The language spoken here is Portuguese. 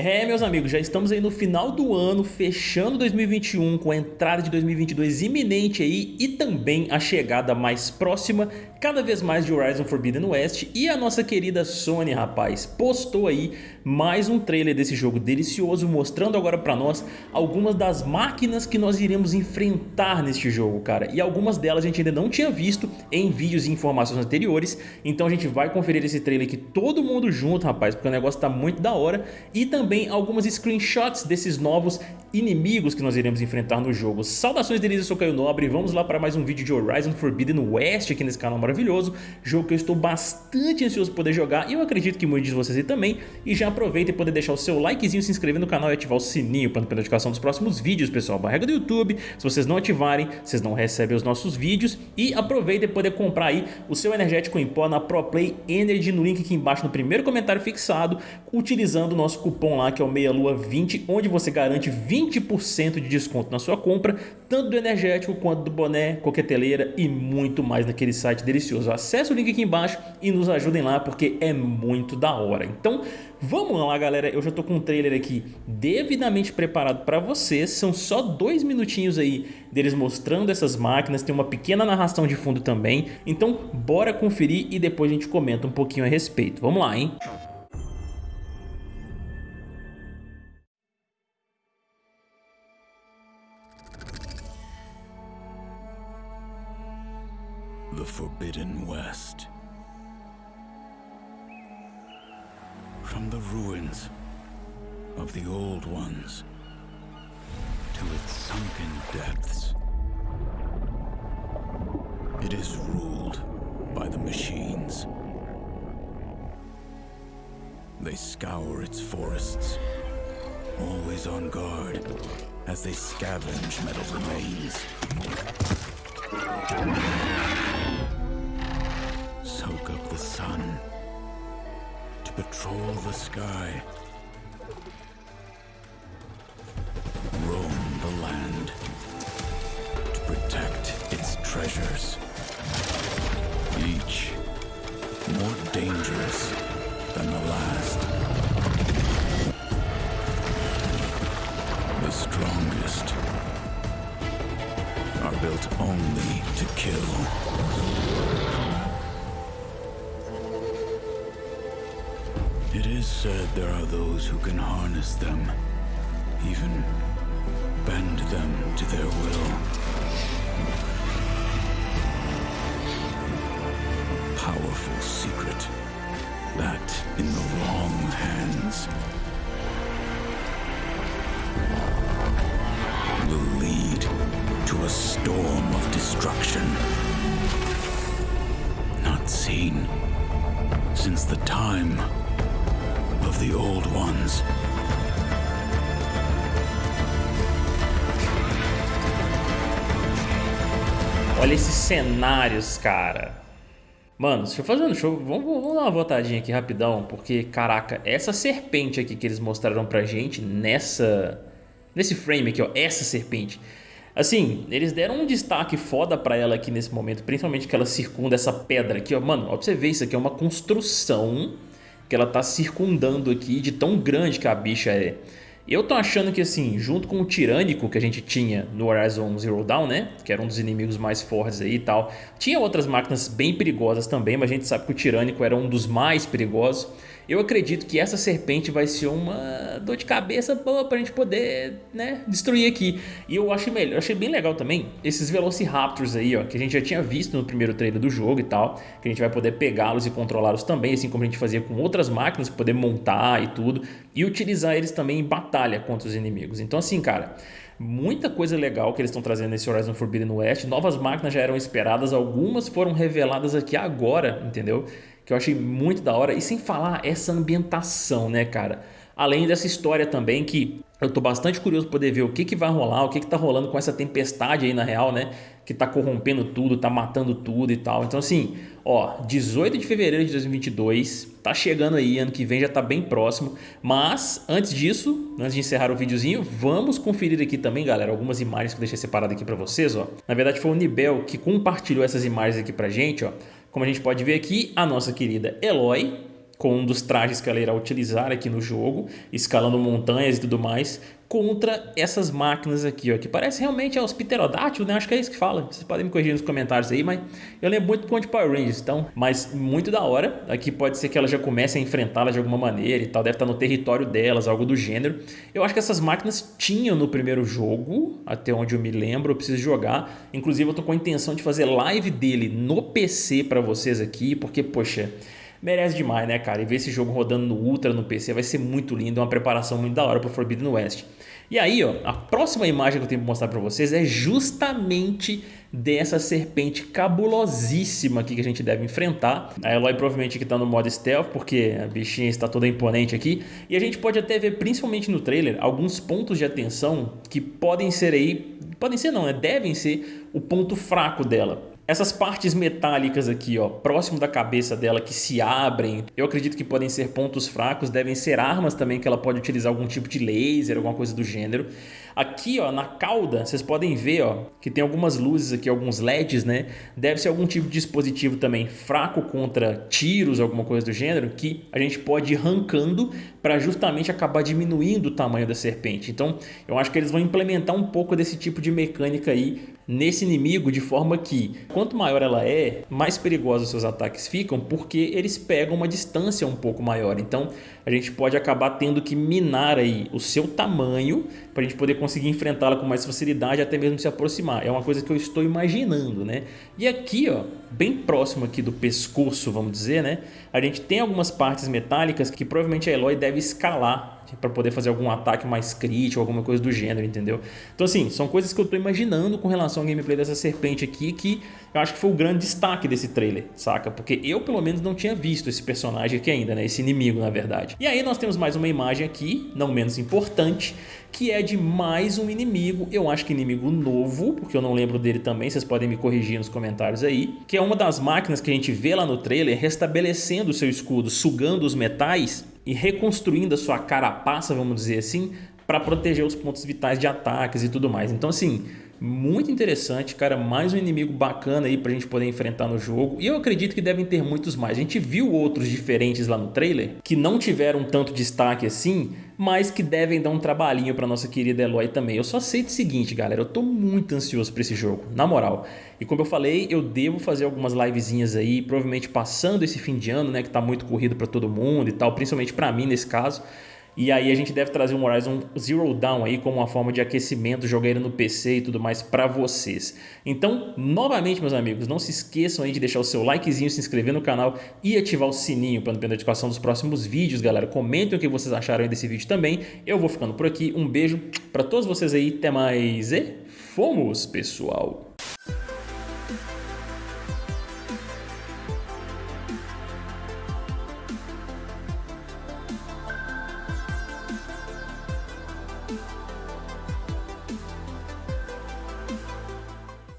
É, meus amigos, já estamos aí no final do ano, fechando 2021 com a entrada de 2022 iminente aí e também a chegada mais próxima cada vez mais de Horizon Forbidden West e a nossa querida Sony, rapaz, postou aí mais um trailer desse jogo delicioso, mostrando agora pra nós algumas das máquinas que nós iremos enfrentar neste jogo, cara. E algumas delas a gente ainda não tinha visto em vídeos e informações anteriores, então a gente vai conferir esse trailer aqui todo mundo junto, rapaz, porque o negócio tá muito da hora. E também algumas screenshots desses novos inimigos que nós iremos enfrentar no jogo. Saudações delícias, eu sou Caio Nobre e vamos lá para mais um vídeo de Horizon Forbidden West aqui nesse canal maravilhoso. Jogo que eu estou bastante ansioso por poder jogar e eu acredito que muitos de vocês aí também. E já aproveita e poder deixar o seu likezinho, se inscrever no canal e ativar o sininho para não perder notificação dos próximos vídeos, pessoal. Barrega do YouTube, se vocês não ativarem, vocês não recebem os nossos vídeos. E aproveita e poder comprar aí o seu energético em pó na ProPlay Energy no link aqui embaixo no primeiro comentário fixado, utilizando o nosso cupom lá que é o MEIALUA20, onde você garante 20% de desconto na sua compra, tanto do energético quanto do boné, coqueteleira e muito mais naquele site delicioso. Acesse o link aqui embaixo e nos ajudem lá porque é muito da hora. Então vamos lá galera, eu já tô com um trailer aqui devidamente preparado para vocês, são só dois minutinhos aí deles mostrando essas máquinas, tem uma pequena narração de fundo também, então bora conferir e depois a gente comenta um pouquinho a respeito. Vamos lá, hein? The Forbidden West. From the ruins of the Old Ones to its sunken depths, it is ruled by the machines. They scour its forests, always on guard as they scavenge metal remains. The sky. Roam the land to protect its treasures. Each more dangerous than the last. The strongest are built only to kill. Is said there are those who can harness them, even bend them to their will. Powerful secret that in the wrong hands will lead to a storm of destruction. Not seen since the time of the old ones. Olha esses cenários, cara. Mano, deixa eu fazer um show. Vamos, vamos dar uma voltadinha aqui rapidão, porque, caraca, essa serpente aqui que eles mostraram pra gente nessa. Nesse frame aqui, ó. Essa serpente. Assim, eles deram um destaque foda pra ela aqui nesse momento, principalmente que ela circunda essa pedra aqui, ó. Mano, ó pra você ver, isso aqui é uma construção que ela tá circundando aqui de tão grande que a bicha é. Eu tô achando que assim, junto com o Tirânico que a gente tinha no Horizon Zero Dawn, né? Que era um dos inimigos mais fortes aí e tal. Tinha outras máquinas bem perigosas também, mas a gente sabe que o Tirânico era um dos mais perigosos. Eu acredito que essa serpente vai ser uma dor de cabeça boa pra gente poder, né, destruir aqui. E eu achei, melhor, achei bem legal também esses Velociraptors aí, ó, que a gente já tinha visto no primeiro trailer do jogo e tal, que a gente vai poder pegá-los e controlá-los também, assim como a gente fazia com outras máquinas, poder montar e tudo, e utilizar eles também em batalha contra os inimigos. Então assim, cara, muita coisa legal que eles estão trazendo nesse Horizon Forbidden West, novas máquinas já eram esperadas, algumas foram reveladas aqui agora, entendeu? Que eu achei muito da hora. E sem falar essa ambientação, né, cara? Além dessa história também que eu tô bastante curioso para poder ver o que, que vai rolar, o que, que tá rolando com essa tempestade aí na real, né? Que tá corrompendo tudo, tá matando tudo e tal. Então assim, ó, 18 de fevereiro de 2022, tá chegando aí, ano que vem já tá bem próximo. Mas antes disso, antes de encerrar o videozinho, vamos conferir aqui também, galera, algumas imagens que eu deixei separado aqui para vocês, ó. Na verdade foi o Nibel que compartilhou essas imagens aqui pra gente, ó. Como a gente pode ver aqui, a nossa querida Eloy com um dos trajes que ela irá utilizar aqui no jogo, escalando montanhas e tudo mais, contra essas máquinas aqui, ó, que parece realmente é os pterodátilos, né? Acho que é isso que fala. Vocês podem me corrigir nos comentários aí, mas eu lembro muito do Conde Power Rangers, então, mas muito da hora. Aqui pode ser que ela já comece a enfrentá-las de alguma maneira e tal, deve estar no território delas, algo do gênero. Eu acho que essas máquinas tinham no primeiro jogo, até onde eu me lembro, eu preciso jogar. Inclusive eu tô com a intenção de fazer live dele no PC para vocês aqui, porque, poxa, merece demais, né, cara? E ver esse jogo rodando no Ultra, no PC, vai ser muito lindo, é uma preparação muito da hora para Forbidden West. E aí, ó, a próxima imagem que eu tenho para mostrar para vocês é justamente dessa serpente cabulosíssima aqui que a gente deve enfrentar. A Eloy provavelmente que está no modo stealth, porque a bichinha está toda imponente aqui. E a gente pode até ver, principalmente no trailer, alguns pontos de atenção que podem ser aí... Podem ser não, né? Devem ser o ponto fraco dela. Essas partes metálicas aqui, ó, próximo da cabeça dela que se abrem, eu acredito que podem ser pontos fracos, devem ser armas também que ela pode utilizar algum tipo de laser, alguma coisa do gênero. Aqui, ó, na cauda, vocês podem ver, ó, que tem algumas luzes aqui, alguns LEDs, né? Deve ser algum tipo de dispositivo também fraco contra tiros, alguma coisa do gênero, que a gente pode ir arrancando para justamente acabar diminuindo o tamanho da serpente. Então, eu acho que eles vão implementar um pouco desse tipo de mecânica aí nesse inimigo de forma que quanto maior ela é, mais perigosos seus ataques ficam porque eles pegam uma distância um pouco maior. Então a gente pode acabar tendo que minar aí o seu tamanho para a gente poder conseguir enfrentá-la com mais facilidade até mesmo se aproximar. É uma coisa que eu estou imaginando, né? E aqui, ó, bem próximo aqui do pescoço, vamos dizer, né? A gente tem algumas partes metálicas que provavelmente a Eloy deve escalar para poder fazer algum ataque mais crítico, alguma coisa do gênero, entendeu? Então assim, são coisas que eu estou imaginando com relação ao gameplay dessa serpente aqui, que eu acho que foi o grande destaque desse trailer, saca? Porque eu pelo menos não tinha visto esse personagem aqui ainda, né? Esse inimigo, na verdade. E aí nós temos mais uma imagem aqui, não menos importante, que é de mais um inimigo, eu acho que inimigo novo, porque eu não lembro dele também, vocês podem me corrigir nos comentários aí, que é uma das máquinas que a gente vê lá no trailer restabelecendo o seu escudo, sugando os metais e reconstruindo a sua carapaça, vamos dizer assim, para proteger os pontos vitais de ataques e tudo mais. Então assim, muito interessante, cara, mais um inimigo bacana aí pra gente poder enfrentar no jogo. E eu acredito que devem ter muitos mais. A gente viu outros diferentes lá no trailer, que não tiveram tanto destaque assim, mas que devem dar um trabalhinho pra nossa querida Eloy também. Eu só sei o seguinte, galera, eu tô muito ansioso pra esse jogo, na moral. E como eu falei, eu devo fazer algumas livezinhas aí, provavelmente passando esse fim de ano, né, que tá muito corrido pra todo mundo e tal, principalmente pra mim nesse caso. E aí a gente deve trazer um Horizon Zero Dawn aí como uma forma de aquecimento, jogar ele no PC e tudo mais para vocês. Então, novamente, meus amigos, não se esqueçam aí de deixar o seu likezinho, se inscrever no canal e ativar o sininho para não perder a notificação dos próximos vídeos, galera. Comentem o que vocês acharam aí desse vídeo também. Eu vou ficando por aqui. Um beijo para todos vocês aí. Até mais e fomos, pessoal!